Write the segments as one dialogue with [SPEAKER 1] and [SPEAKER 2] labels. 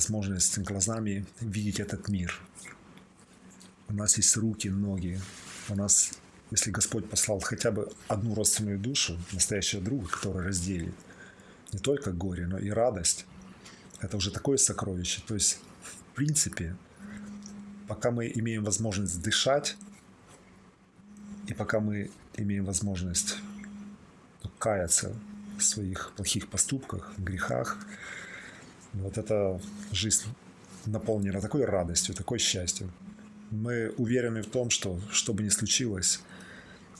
[SPEAKER 1] возможность глазами видеть этот мир. У нас есть руки, ноги. У нас, если Господь послал хотя бы одну родственную душу, настоящего друга, который разделит не только горе, но и радость, это уже такое сокровище. То есть, в принципе, пока мы имеем возможность дышать, и пока мы имеем возможность каяться в своих плохих поступках, грехах, вот эта жизнь наполнена такой радостью, такой счастьем. Мы уверены в том, что что бы ни случилось,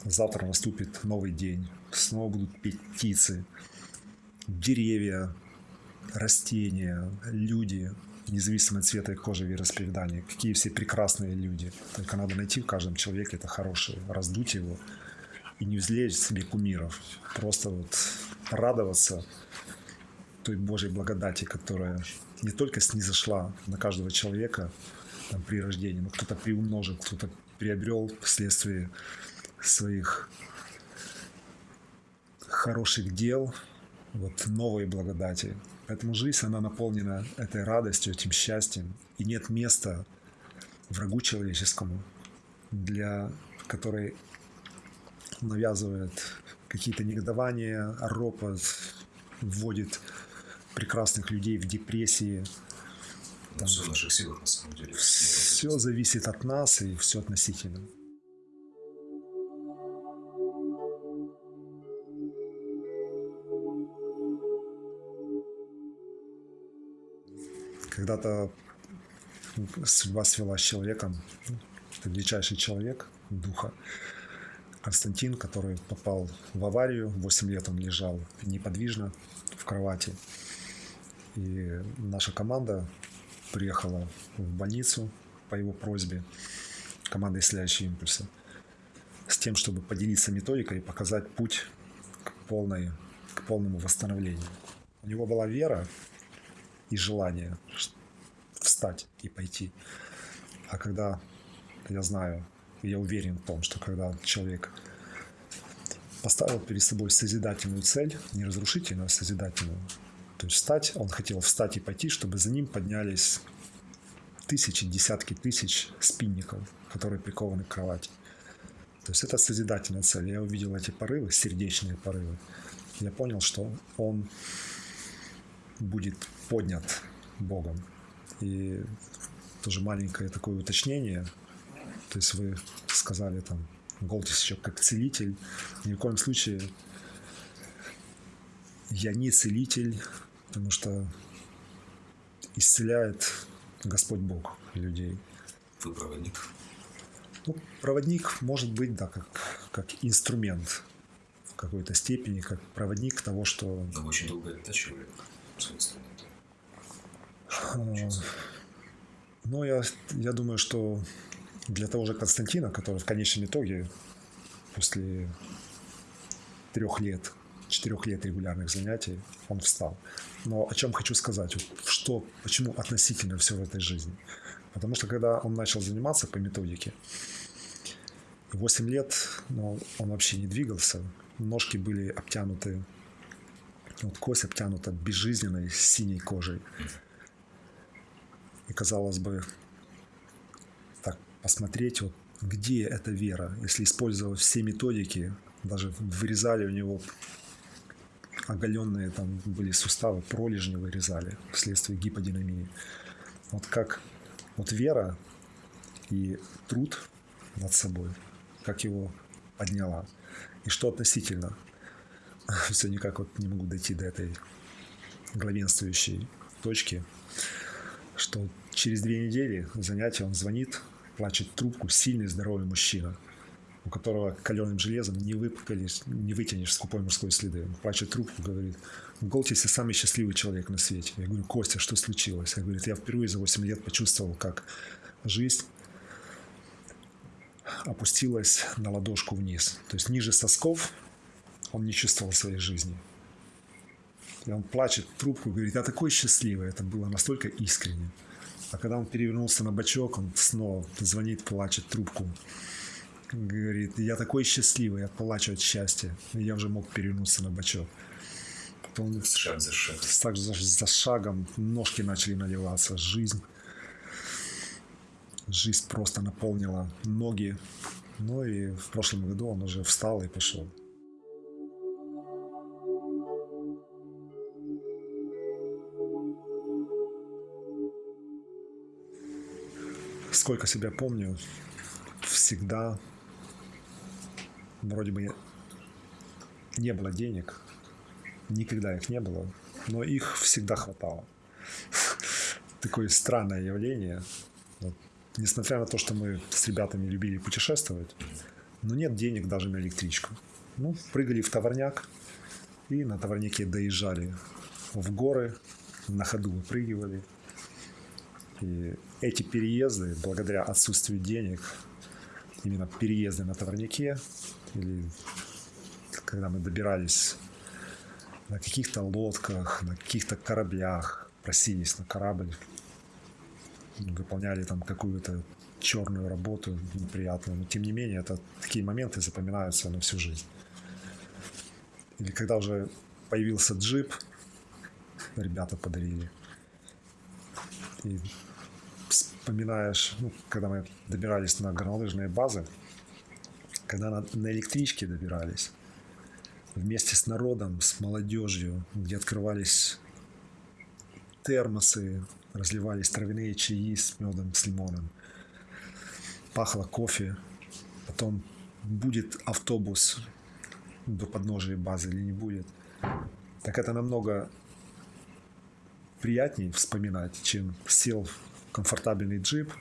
[SPEAKER 1] завтра наступит новый день, снова будут петь птицы, деревья, растения, люди, независимо от цвета их кожи, вероисповедания, какие все прекрасные люди. Только надо найти в каждом человеке это хорошее, раздуть его и не взлечь себе кумиров. Просто вот радоваться той Божьей благодати, которая не только снизошла на каждого человека там, при рождении, но кто-то приумножил, кто-то приобрел вследствие своих хороших дел, вот новые благодати. Поэтому жизнь, она наполнена этой радостью, этим счастьем. И нет места врагу человеческому, для которой навязывает какие-то негодования, ропот, вводит прекрасных людей в депрессии.
[SPEAKER 2] Там, все в наших силах, на самом деле.
[SPEAKER 1] Все зависит от нас и все относительно. Когда-то судьба свела с человеком, это величайший человек духа, Константин, который попал в аварию, 8 лет он лежал неподвижно в кровати. И наша команда приехала в больницу по его просьбе, команда «Исцеляющие импульсы», с тем, чтобы поделиться методикой и показать путь к, полной, к полному восстановлению. У него была вера и желание встать и пойти. А когда я знаю, я уверен в том, что когда человек поставил перед собой созидательную цель, не разрушительную, а созидательную, то есть встать, он хотел встать и пойти, чтобы за ним поднялись тысячи, десятки тысяч спинников, которые прикованы к кровати. То есть это созидательная цель. Я увидел эти порывы, сердечные порывы. Я понял, что он будет поднят Богом. И тоже маленькое такое уточнение. То есть вы сказали там, Голтис еще как целитель. Ни в коем случае я не целитель, потому что исцеляет Господь Бог людей.
[SPEAKER 2] Вы проводник?
[SPEAKER 1] Ну, проводник может быть, да, как, как инструмент в какой-то степени, как проводник того, что...
[SPEAKER 2] Но вы очень долго оттачивали свой инструмент.
[SPEAKER 1] Ну, я, я думаю, что для того же Константина, который в конечном итоге после трех лет, четырех лет регулярных занятий, он встал. Но о чем хочу сказать, что, почему относительно все в этой жизни. Потому что когда он начал заниматься по методике, 8 лет ну, он вообще не двигался, ножки были обтянуты, вот кость обтянута безжизненной синей кожей. И казалось бы, так посмотреть, вот где эта вера, если использовать все методики, даже вырезали у него оголенные там были суставы, пролежни вырезали вследствие гиподинамии. Вот как вот вера и труд над собой, как его подняла. И что относительно, все никак вот не могу дойти до этой главенствующей точки, что через две недели занятия он звонит, плачет трубку, сильный здоровый мужчина, которого каленым железом не, выпукались, не вытянешь скупой мужской следы. Он плачет трубку, говорит, в Голтисе самый счастливый человек на свете. Я говорю, Костя, что случилось? Я говорю, я впервые за 8 лет почувствовал, как жизнь опустилась на ладошку вниз. То есть ниже сосков он не чувствовал своей жизни. И он плачет трубку, говорит, я такой счастливый. Это было настолько искренне. А когда он перевернулся на бочок, он снова звонит, плачет трубку. Говорит, я такой счастливый, я плачу от счастья. И я уже мог перевернуться на бочок. Потом
[SPEAKER 2] Шаг за шагом.
[SPEAKER 1] так за, за шагом ножки начали наливаться, жизнь. Жизнь просто наполнила ноги. Ну и в прошлом году он уже встал и пошел. Сколько себя помню, всегда вроде бы не было денег, никогда их не было, но их всегда хватало. Такое странное явление. Вот. Несмотря на то, что мы с ребятами любили путешествовать, но нет денег даже на электричку. Ну, прыгали в товарняк и на товарняке доезжали в горы, на ходу выпрыгивали. И эти переезды, благодаря отсутствию денег, именно переезды на товарняке, или когда мы добирались на каких-то лодках, на каких-то кораблях, просились на корабль, выполняли там какую-то черную работу неприятную, но тем не менее это такие моменты запоминаются на всю жизнь. Или когда уже появился джип, ребята подарили. И вспоминаешь, ну, когда мы добирались на горнолыжные базы, когда на, на электричке добирались, вместе с народом, с молодежью, где открывались термосы, разливались травяные чаи с медом, с лимоном. Пахло кофе. Потом будет автобус до подножия базы или не будет. Так это намного приятнее вспоминать, чем сел в комфортабельный джип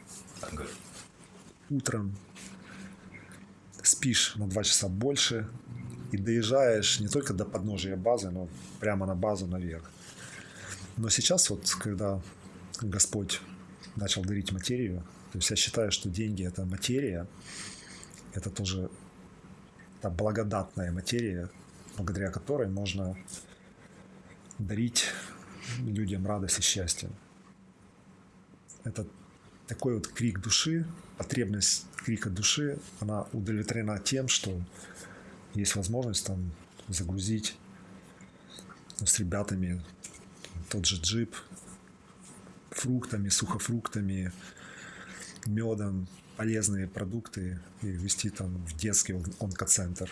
[SPEAKER 1] утром, спишь на два часа больше и доезжаешь не только до подножия базы, но прямо на базу наверх. Но сейчас вот, когда Господь начал дарить материю, то есть я считаю, что деньги – это материя, это тоже та благодатная материя, благодаря которой можно дарить людям радость и счастье. Это такой вот крик души, потребность крика души, она удовлетворена тем, что есть возможность там загрузить с ребятами тот же джип фруктами, сухофруктами, медом, полезные продукты и вести там в детский он- онкоцентр.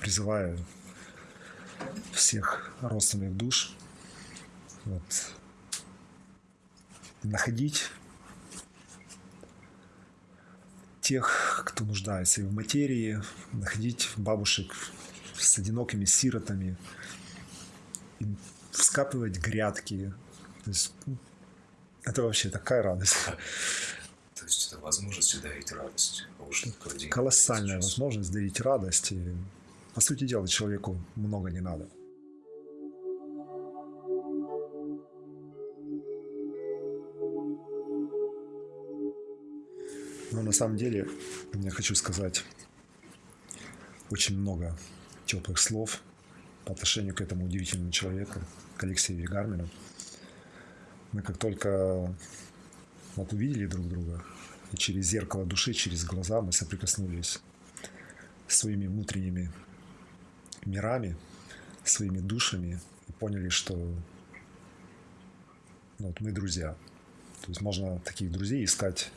[SPEAKER 1] Призываю всех родственных душ вот, находить тех, кто нуждается и в материи, находить бабушек с одинокими сиротами, вскапывать грядки. То есть, ну, это вообще такая радость.
[SPEAKER 2] То есть это возможность дарить радость. А
[SPEAKER 1] Колоссальная возможность дарить радость. И, по сути дела, человеку много не надо. Но на самом деле я хочу сказать очень много теплых слов по отношению к этому удивительному человеку, к Алексею Гармину. Мы как только вот увидели друг друга, и через зеркало души, через глаза мы соприкоснулись своими внутренними мирами, своими душами и поняли, что ну, вот мы друзья. То есть можно таких друзей искать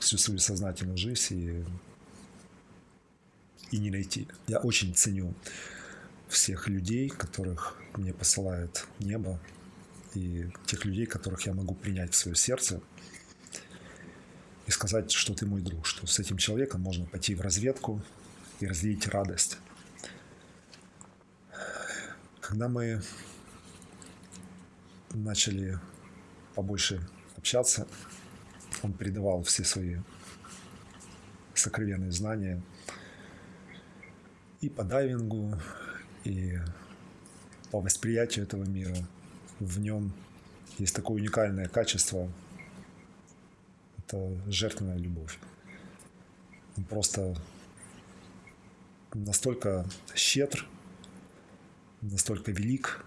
[SPEAKER 1] всю свою сознательную жизнь и, и не найти. Я очень ценю всех людей, которых мне посылает небо, и тех людей, которых я могу принять в свое сердце и сказать, что ты мой друг, что с этим человеком можно пойти в разведку и разделить радость. Когда мы начали побольше общаться, он передавал все свои сокровенные знания и по дайвингу, и по восприятию этого мира. В нем есть такое уникальное качество – это жертвенная любовь. Он просто настолько щедр, настолько велик,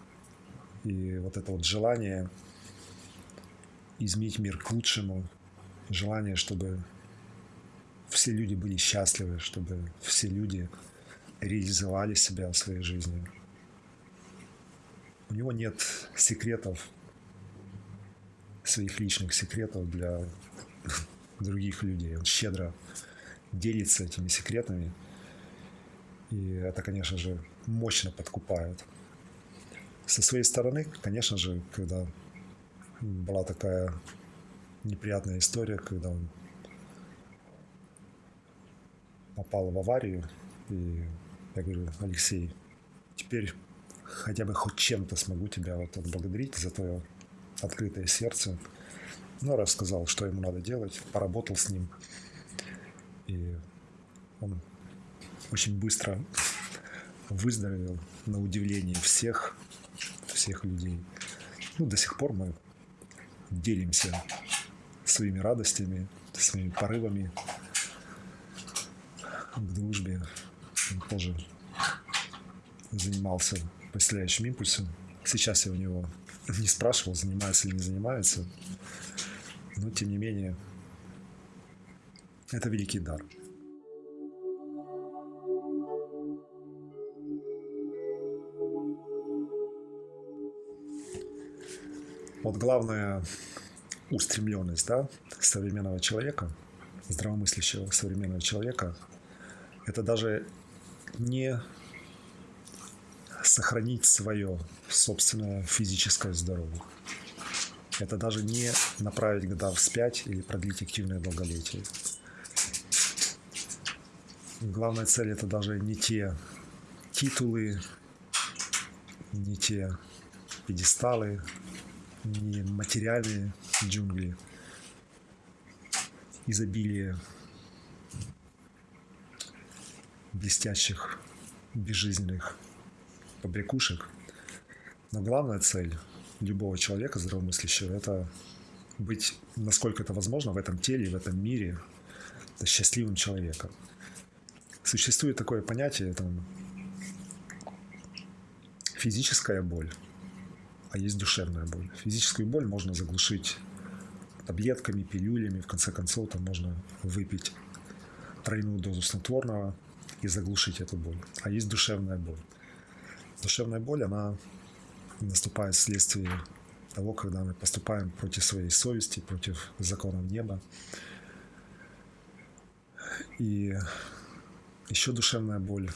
[SPEAKER 1] и вот это вот желание изменить мир к лучшему, желание, чтобы все люди были счастливы, чтобы все люди реализовали себя в своей жизни. у него нет секретов, своих личных секретов для других людей. Он щедро делится этими секретами. И это, конечно же, мощно подкупает. Со своей стороны, конечно же, когда была такая неприятная история, когда он попал в аварию, и я говорю, Алексей, теперь хотя бы хоть чем-то смогу тебя вот отблагодарить за твое открытое сердце. Ну, рассказал, что ему надо делать, поработал с ним. И он очень быстро выздоровел на удивление всех, всех людей. Ну, до сих пор мы делимся своими радостями, своими порывами к дружбе. Он тоже занимался поселяющим импульсом. Сейчас я у него не спрашивал, занимается или не занимается. Но, тем не менее, это великий дар. Вот главная устремленность да, современного человека, здравомыслящего современного человека, это даже не сохранить свое собственное физическое здоровье. Это даже не направить года вспять или продлить активное долголетие. Главная цель это даже не те титулы, не те пьедесталы, не материальные джунгли, изобилие блестящих, безжизненных побрякушек. Но главная цель любого человека здравомыслящего – это быть, насколько это возможно, в этом теле, в этом мире счастливым человеком. Существует такое понятие, там, физическая боль, а есть душевная боль. Физическую боль можно заглушить таблетками, пилюлями, в конце концов, там можно выпить тройную дозу снотворного и заглушить эту боль. А есть душевная боль. Душевная боль, она наступает вследствие того, когда мы поступаем против своей совести, против законов неба. И еще душевная боль,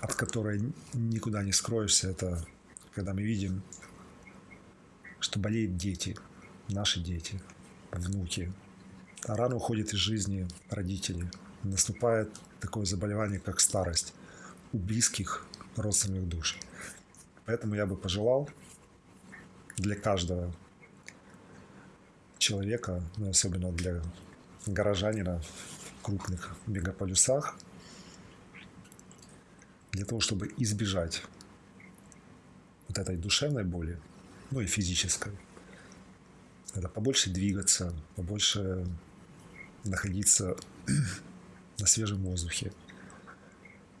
[SPEAKER 1] от которой никуда не скроешься, это когда мы видим, что болеют дети, наши дети, внуки. А рано уходит из жизни родители. Наступает такое заболевание, как старость у близких родственных душ. Поэтому я бы пожелал для каждого человека, ну, особенно для горожанина в крупных мегаполюсах, для того, чтобы избежать вот этой душевной боли, ну и физической, это побольше двигаться, побольше находиться на свежем воздухе.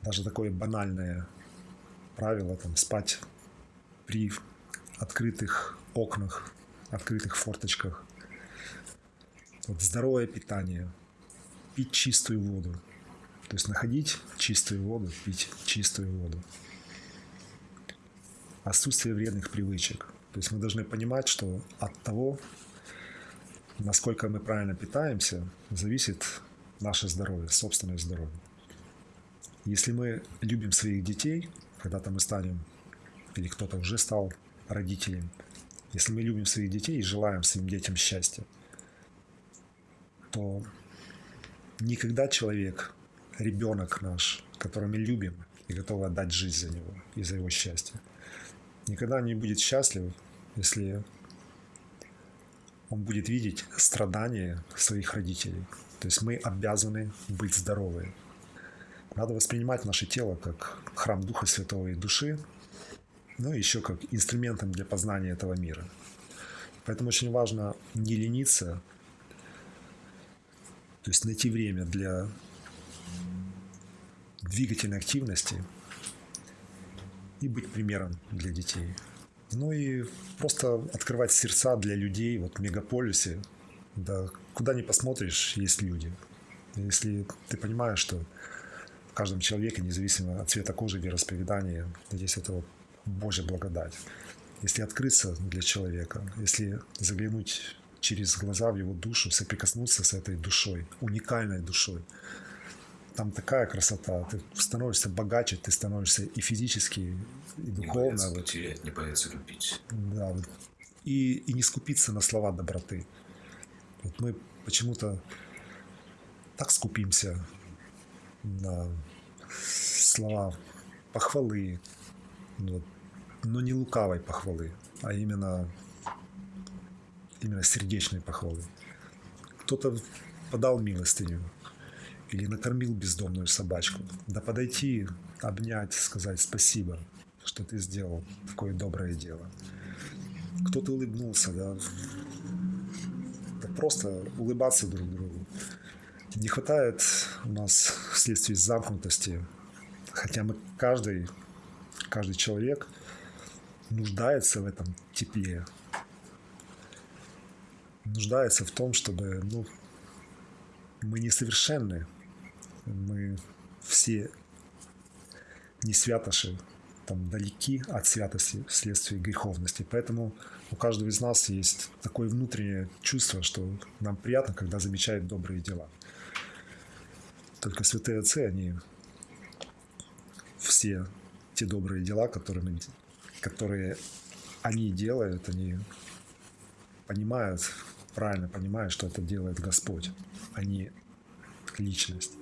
[SPEAKER 1] Даже такое банальное правило, там, спать при открытых окнах, открытых форточках. Вот здоровое питание, пить чистую воду. То есть находить чистую воду, пить чистую воду. Отсутствие вредных привычек. То есть мы должны понимать, что от того, насколько мы правильно питаемся, зависит наше здоровье, собственное здоровье. Если мы любим своих детей, когда-то мы станем, или кто-то уже стал родителем, если мы любим своих детей и желаем своим детям счастья, то никогда человек, ребенок наш, которого мы любим и готовы отдать жизнь за него и за его счастье, никогда не будет счастлив, если он будет видеть страдания своих родителей. То есть мы обязаны быть здоровы. Надо воспринимать наше тело как храм Духа Святого и души, ну и еще как инструментом для познания этого мира. Поэтому очень важно не лениться, то есть найти время для двигательной активности и быть примером для детей. Ну и просто открывать сердца для людей вот в мегаполисе. Да, куда ни посмотришь, есть люди. Если ты понимаешь, что в каждом человеке, независимо от цвета кожи, вероисповедания, здесь это вот Божья благодать. Если открыться для человека, если заглянуть через глаза в его душу, соприкоснуться с этой душой, уникальной душой, там такая красота. Ты становишься богаче, ты становишься и физически, и
[SPEAKER 2] Не
[SPEAKER 1] духовно.
[SPEAKER 2] боятся
[SPEAKER 1] вот.
[SPEAKER 2] потерять, не боятся любить.
[SPEAKER 1] Да, вот. и, и не скупиться на слова доброты. Вот мы почему-то так скупимся на слова похвалы, вот, но не лукавой похвалы, а именно, именно сердечной похвалы. Кто-то подал милостыню или накормил бездомную собачку. Да подойти, обнять, сказать спасибо, что ты сделал такое доброе дело кто-то улыбнулся, да. Да просто улыбаться друг другу. Не хватает у нас вследствие замкнутости, хотя мы каждый, каждый человек нуждается в этом тепле, нуждается в том, чтобы, ну, мы несовершенны, мы все не святоши, там далеки от святости вследствие греховности. Поэтому у каждого из нас есть такое внутреннее чувство, что нам приятно, когда замечают добрые дела. Только святые отцы, они все те добрые дела, которые, мы, которые они делают, они понимают, правильно понимают, что это делает Господь, а не личность.